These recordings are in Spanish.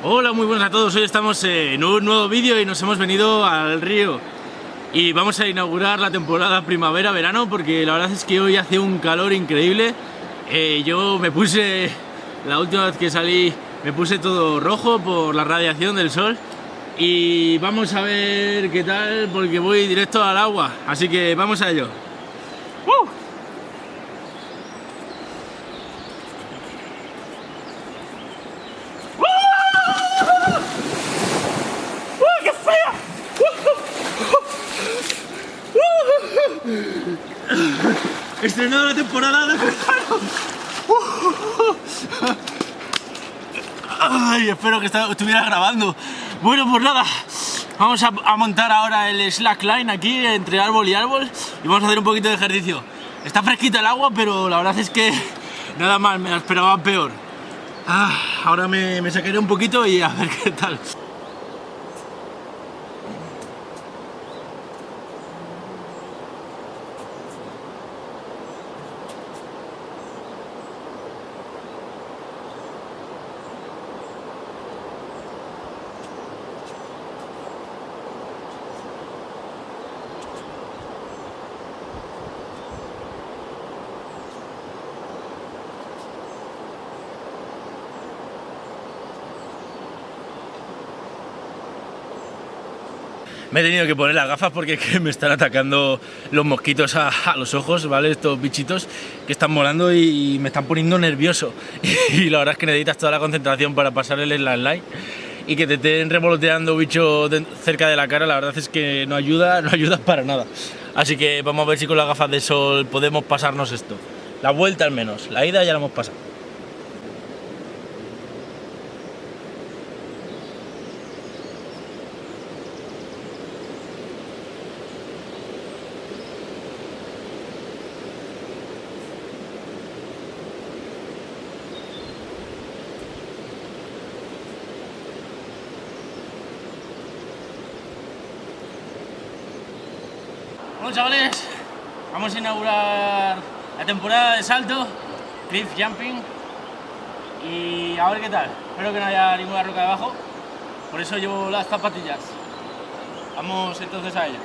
Hola, muy buenas a todos. Hoy estamos en un nuevo vídeo y nos hemos venido al río. Y vamos a inaugurar la temporada primavera-verano porque la verdad es que hoy hace un calor increíble. Eh, yo me puse, la última vez que salí, me puse todo rojo por la radiación del sol. Y vamos a ver qué tal porque voy directo al agua. Así que vamos a ello. Estrenado la temporada de. Ay, espero que estuviera grabando. Bueno, pues nada, vamos a, montar ahora el slackline aquí entre árbol y árbol y vamos a hacer un poquito de ejercicio. Está fresquita el agua, pero la verdad es que nada mal, me la esperaba peor. Ah, ahora me, me sacaré un poquito y a ver qué tal. Me he tenido que poner las gafas porque me están atacando los mosquitos a, los ojos, ¿vale? Estos bichitos que están volando y, me están poniendo nervioso. Y la verdad es que necesitas toda la concentración para pasar el slide y que te estén revoloteando bichos cerca de la cara, la verdad es que no ayuda, no ayuda para nada. Así que vamos a ver si con las gafas de sol podemos pasarnos esto. La vuelta al menos, la ida ya la hemos pasado. Bueno chavales, vamos a inaugurar la temporada de salto, cliff jumping y a ver qué tal. Espero que no haya ninguna roca debajo, por eso llevo las zapatillas. Vamos entonces a ello.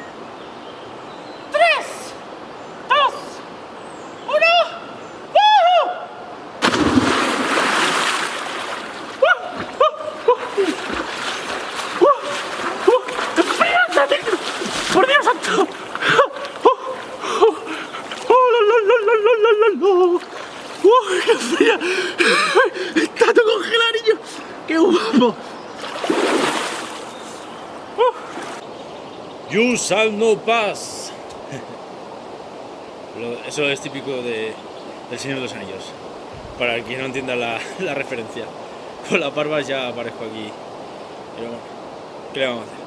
Shall no. Eso es típico de, del Señor de los Anillos. Para quien no entienda la, la referencia. Con las barbas ya aparezco aquí. Pero bueno, ¿qué le vamos a hacer?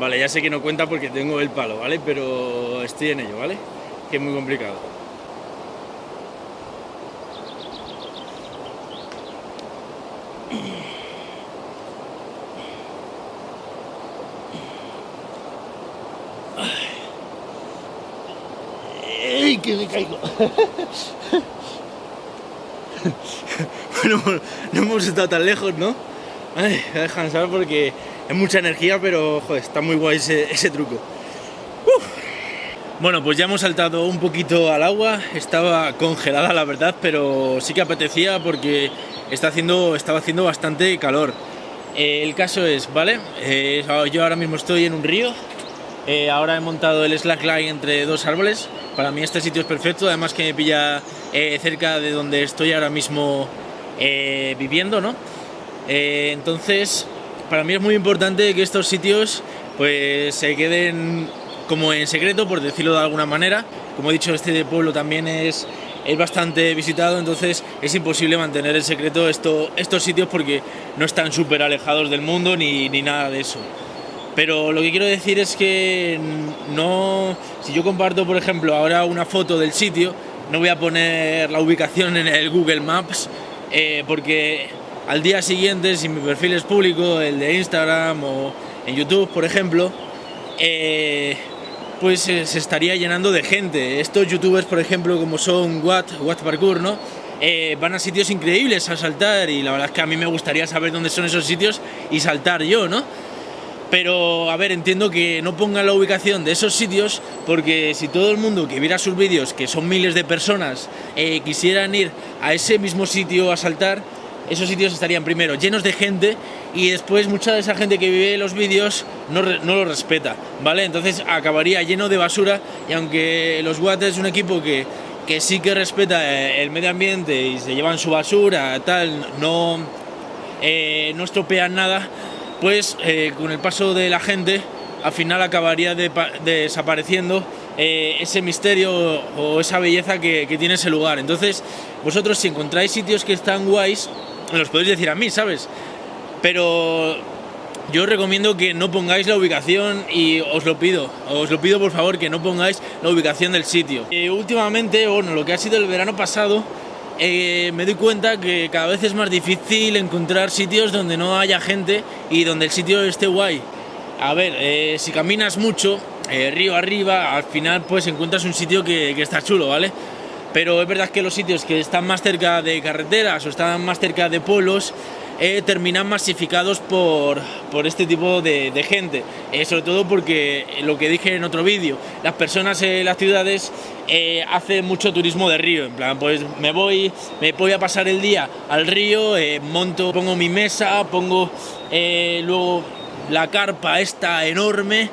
Vale, ya sé que no cuenta porque tengo el palo, ¿vale? Pero estoy en ello, ¿vale? Que es muy complicado. ¡Ey, que me caigo! bueno, no hemos estado tan lejos, ¿no? Ay, a descansar porque es mucha energía, pero joder, está muy guay ese, truco. Bueno, pues ya hemos saltado un poquito al agua, estaba congelada la verdad, pero sí que apetecía porque está haciendo, estaba haciendo bastante calor. Eh, el caso es, ¿vale? Eh, yo ahora mismo estoy en un río, Eh, ahora he montado el slackline entre dos árboles. Para mí este sitio es perfecto, además que me pilla cerca de donde estoy ahora mismo viviendo, ¿no? entonces, para mí es muy importante que estos sitios pues se queden como en secreto, por decirlo de alguna manera. Como he dicho, este pueblo también es, es bastante visitado, entonces es imposible mantener en secreto esto, estos sitios porque no están súper alejados del mundo ni, ni nada de eso. Pero lo que quiero decir es que no, si yo comparto, por ejemplo, ahora una foto del sitio, no voy a poner la ubicación en el Google Maps, eh, porque al día siguiente, si mi perfil es público, el de Instagram o en YouTube, por ejemplo, eh, pues se estaría llenando de gente. Estos youtubers, por ejemplo, como son Watt, Watt Parkour, ¿no? Eh, van a sitios increíbles a saltar y la verdad es que a mí me gustaría saber dónde son esos sitios y saltar yo, ¿no? Pero, a ver, entiendo que no pongan la ubicación de esos sitios porque si todo el mundo que viera sus vídeos, que son miles de personas, eh, quisieran ir a ese mismo sitio a saltar, esos sitios estarían primero llenos de gente y después mucha de esa gente que vive los vídeos no, no lo respeta, ¿vale? Entonces acabaría lleno de basura y aunque los Watt es un equipo que, que sí que respeta eh, el medio ambiente y se llevan su basura, tal, no, eh, no estropean nada, pues eh, con el paso de la gente al final acabaría desapareciendo eh, ese misterio o esa belleza que, tiene ese lugar. Entonces, vosotros si encontráis sitios que están guays, los podéis decir a mí, ¿sabes? Pero yo os recomiendo que no pongáis la ubicación y os lo pido, os lo pido por favor que no pongáis la ubicación del sitio. Eh, últimamente, bueno, lo que ha sido el verano pasado, eh, me doy cuenta que cada vez es más difícil encontrar sitios donde no haya gente y donde el sitio esté guay. A ver, si caminas mucho, eh, río arriba, al final pues encuentras un sitio que, está chulo, ¿vale? Pero es verdad que los sitios que están más cerca de carreteras o están más cerca de pueblos eh, terminan masificados por, por este tipo de, gente. Eh, sobre todo porque lo que dije en otro vídeo, las personas en las ciudades hacen mucho turismo de río. En plan, pues me voy, me voy a pasar el día al río, monto, pongo mi mesa, pongo luego la carpa esta enorme,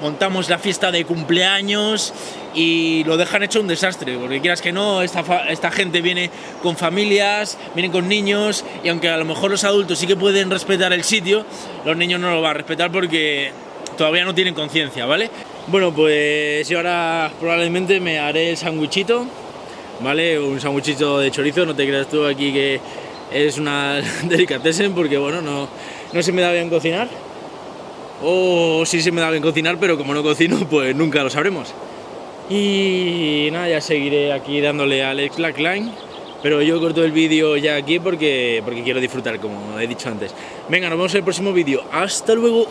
montamos la fiesta de cumpleaños y lo dejan hecho un desastre, porque quieras que no, esta, esta gente viene con familias, vienen con niños, y aunque a lo mejor los adultos sí que pueden respetar el sitio, los niños no lo van a respetar porque todavía no tienen conciencia, ¿vale? Bueno, pues yo ahora probablemente me haré el sándwichito, ¿vale? Un sándwichito de chorizo, no te creas tú aquí que es una delicatessen porque, bueno, no, no se me da bien cocinar. O sí se me da bien cocinar, pero como no cocino, pues nunca lo sabremos. Y nada, ya seguiré aquí dándole al slackline. Pero yo corto el vídeo ya aquí porque, porque quiero disfrutar, como he dicho antes. Venga, nos vemos en el próximo vídeo. ¡Hasta luego!